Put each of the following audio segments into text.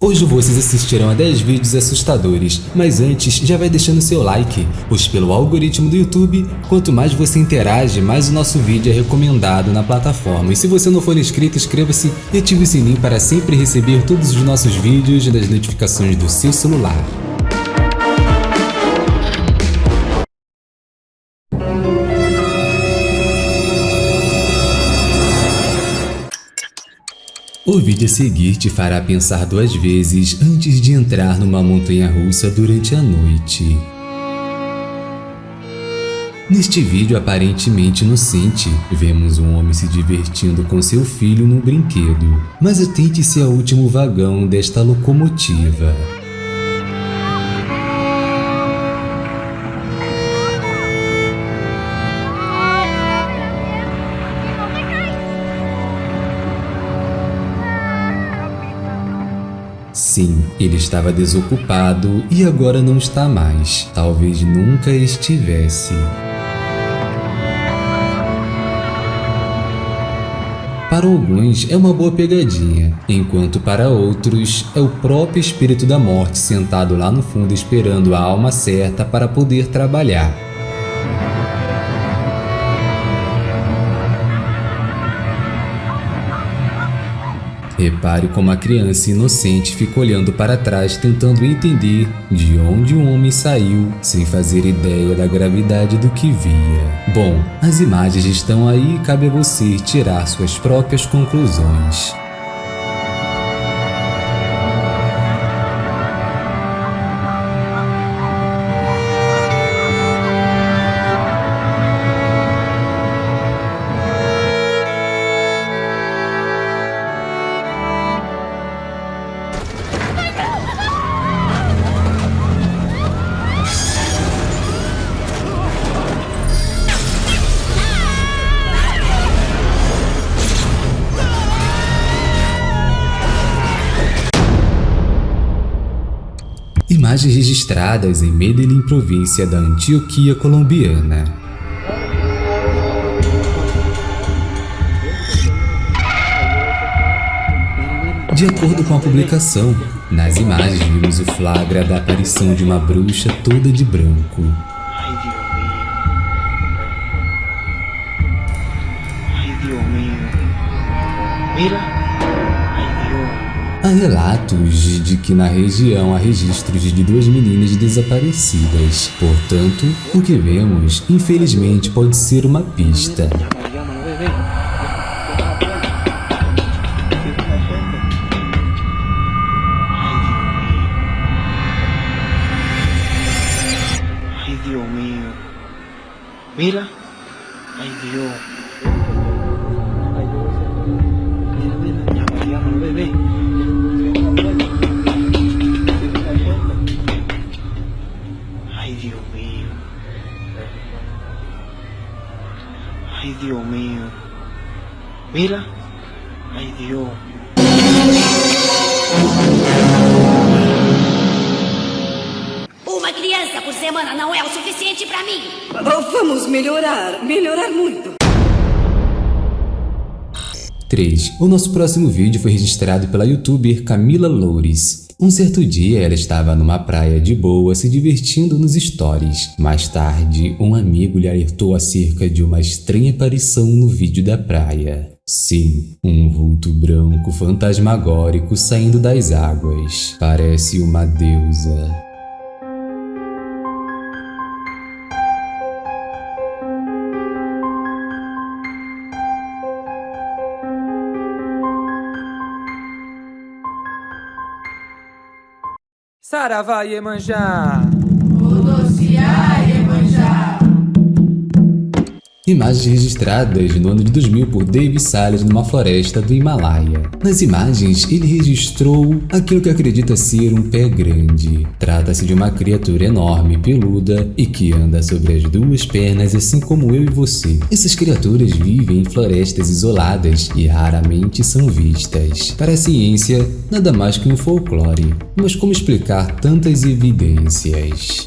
Hoje vocês assistirão a 10 vídeos assustadores, mas antes já vai deixando seu like, pois pelo algoritmo do YouTube, quanto mais você interage, mais o nosso vídeo é recomendado na plataforma. E se você não for inscrito, inscreva-se e ative o sininho para sempre receber todos os nossos vídeos das notificações do seu celular. O vídeo a seguir te fará pensar duas vezes antes de entrar numa montanha-russa durante a noite. Neste vídeo aparentemente inocente, vemos um homem se divertindo com seu filho num brinquedo, mas atente-se ao último vagão desta locomotiva. Sim, ele estava desocupado e agora não está mais. Talvez nunca estivesse. Para alguns é uma boa pegadinha, enquanto para outros é o próprio espírito da morte sentado lá no fundo esperando a alma certa para poder trabalhar. Repare como a criança inocente fica olhando para trás tentando entender de onde o homem saiu sem fazer ideia da gravidade do que via. Bom, as imagens estão aí e cabe a você tirar suas próprias conclusões. Imagens registradas em Medellín, província da Antioquia colombiana. De acordo com a publicação, nas imagens vimos o flagra da aparição de uma bruxa toda de branco. Mira. Relatos de que na região há registros de duas meninas desaparecidas. Portanto, o que vemos, infelizmente, pode ser uma pista. Mira. Ay Dios. Mira, Dios mío. Mira. Ay, Dios. Uma criança por semana não é o suficiente para mim. Vamos melhorar, melhorar muito. 3. O nosso próximo vídeo foi registrado pela youtuber Camila Loures. Um certo dia ela estava numa praia de boa se divertindo nos stories. Mais tarde, um amigo lhe alertou acerca de uma estranha aparição no vídeo da praia. Sim, um vulto branco fantasmagórico saindo das águas. Parece uma deusa. Saravá Iemanjá. Imagens registradas no ano de 2000 por David Salles numa floresta do Himalaia. Nas imagens, ele registrou aquilo que acredita ser um pé grande. Trata-se de uma criatura enorme, peluda e que anda sobre as duas pernas assim como eu e você. Essas criaturas vivem em florestas isoladas e raramente são vistas. Para a ciência, nada mais que um folclore. Mas como explicar tantas evidências?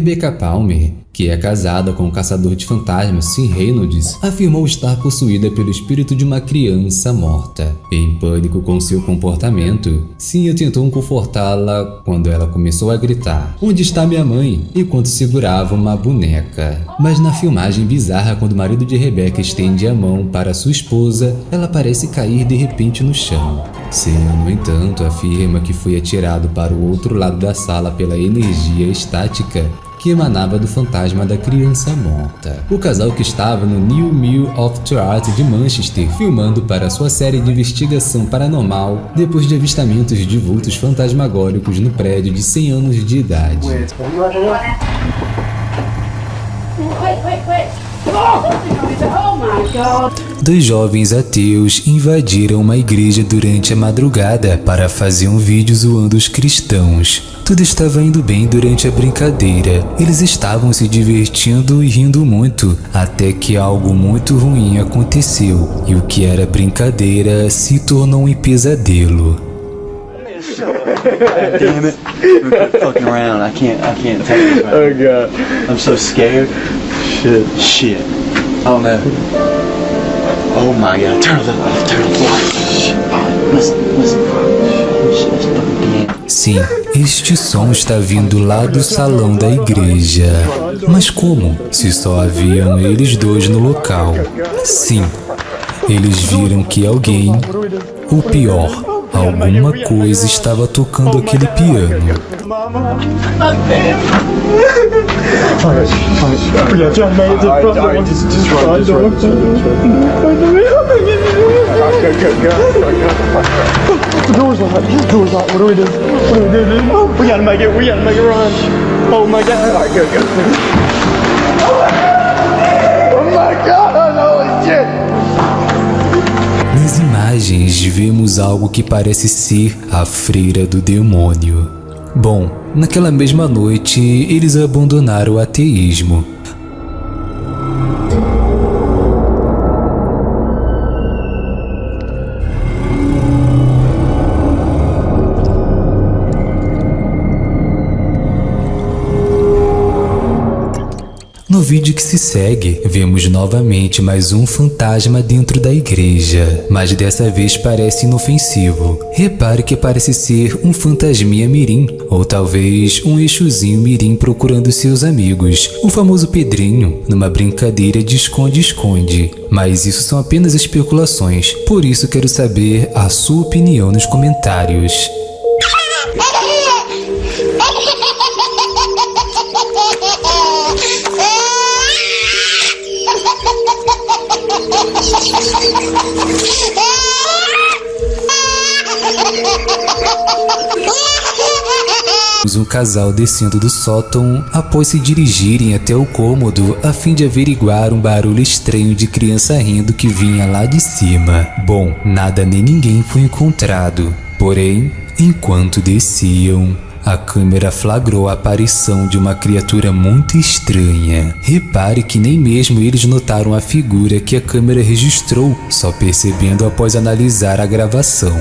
Rebecca Palmer, que é casada com o caçador de fantasmas Sim Reynolds, afirmou estar possuída pelo espírito de uma criança morta. Em pânico com seu comportamento, Sim tentou confortá-la quando ela começou a gritar: Onde está minha mãe? enquanto segurava uma boneca. Mas na filmagem bizarra, quando o marido de Rebecca estende a mão para sua esposa, ela parece cair de repente no chão. Sim, no entanto, afirma que foi atirado para o outro lado da sala pela energia estática que emanava do fantasma da criança morta. O casal que estava no New Mill of Art de Manchester filmando para sua série de investigação paranormal depois de avistamentos de vultos fantasmagóricos no prédio de 100 anos de idade. Dois jovens ateus invadiram uma igreja durante a madrugada para fazer um vídeo zoando os cristãos. Tudo estava indo bem durante a brincadeira. Eles estavam se divertindo e rindo muito, até que algo muito ruim aconteceu, e o que era brincadeira se tornou um pesadelo. God damn it. We're fucking around. I can't I can't take this right Oh god. I'm so scared. Shit. Shit. Oh no. Oh my god. Turn the. Turn the. Sim, este som está vindo lá do salão da igreja. Mas como? Se só haviam eles dois no local. Sim, eles viram que alguém, ou pior, alguma coisa estava tocando aquele piano. We gotta. Oh my god. Vemos algo que parece ser a freira do demônio. Bom, naquela mesma noite eles abandonaram o ateísmo. No vídeo que se segue, vemos novamente mais um fantasma dentro da igreja, mas dessa vez parece inofensivo. Repare que parece ser um fantasminha mirim, ou talvez um eixozinho mirim procurando seus amigos, o famoso Pedrinho, numa brincadeira de esconde-esconde. Mas isso são apenas especulações, por isso quero saber a sua opinião nos comentários. Um casal descendo do sótão após se dirigirem até o cômodo a fim de averiguar um barulho estranho de criança rindo que vinha lá de cima. Bom, nada nem ninguém foi encontrado. Porém, enquanto desciam, a câmera flagrou a aparição de uma criatura muito estranha. Repare que nem mesmo eles notaram a figura que a câmera registrou, só percebendo após analisar a gravação.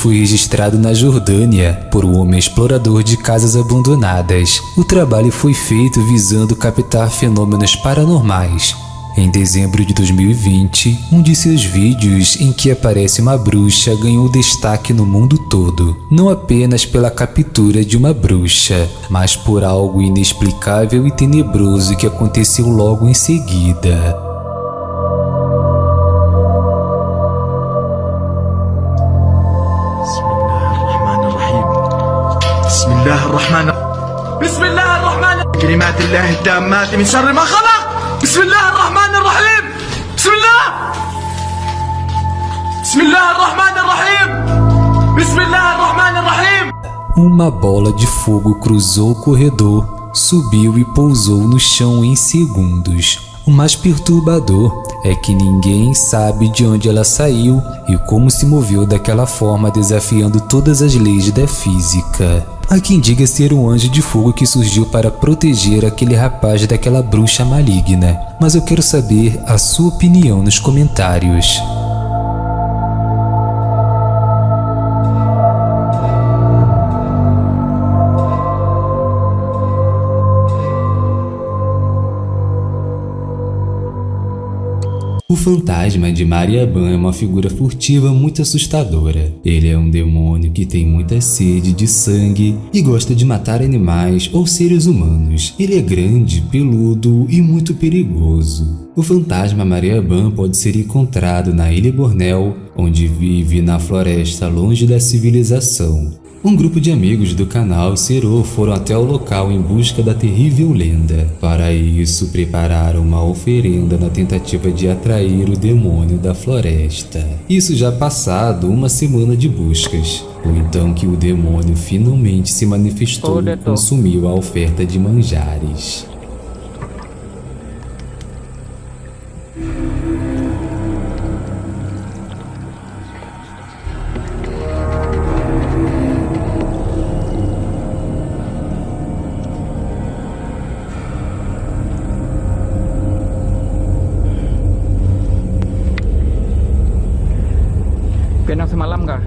Foi registrado na Jordânia por um homem explorador de casas abandonadas. O trabalho foi feito visando captar fenômenos paranormais. Em dezembro de 2020, um de seus vídeos em que aparece uma bruxa ganhou destaque no mundo todo, não apenas pela captura de uma bruxa, mas por algo inexplicável e tenebroso que aconteceu logo em seguida. الله الرحمن بسم الله الرحمن كلمات الله التامات من شر ما خلق بسم الله الرحمن الرحيم بسم الله Uma bola de fogo cruzou o corredor, subiu e pousou no chão em segundos. O mais perturbador é que ninguém sabe de onde ela saiu e como se moveu daquela forma desafiando todas as leis da física. Há quem diga ser um anjo de fogo que surgiu para proteger aquele rapaz daquela bruxa maligna, mas eu quero saber a sua opinião nos comentários. Fantasma de Mariaban é uma figura furtiva muito assustadora. Ele é um demônio que tem muita sede de sangue e gosta de matar animais ou seres humanos. Ele é grande, peludo e muito perigoso. O fantasma Mariaban pode ser encontrado na Ilha Bornel, onde vive na floresta longe da civilização. Um grupo de amigos do canal Cero foram até o local em busca da terrível lenda. Para isso, prepararam uma oferenda na tentativa de atrair o demônio da floresta. Isso já passado uma semana de buscas. Foi então que o demônio finalmente se manifestou e consumiu a oferta de manjares. Pinang semalam kah?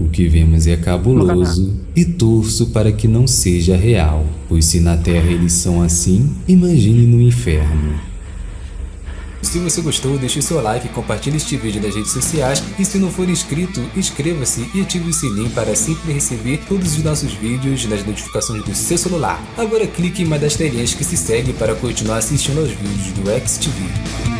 O que vemos é cabuloso e torço para que não seja real, pois se na Terra eles são assim, imagine no inferno. Se você gostou, deixe seu like, compartilhe este vídeo nas redes sociais e se não for inscrito, inscreva-se e ative o sininho para sempre receber todos os nossos vídeos nas notificações do seu celular. Agora clique em uma das telinhas que se segue para continuar assistindo aos vídeos do XTV.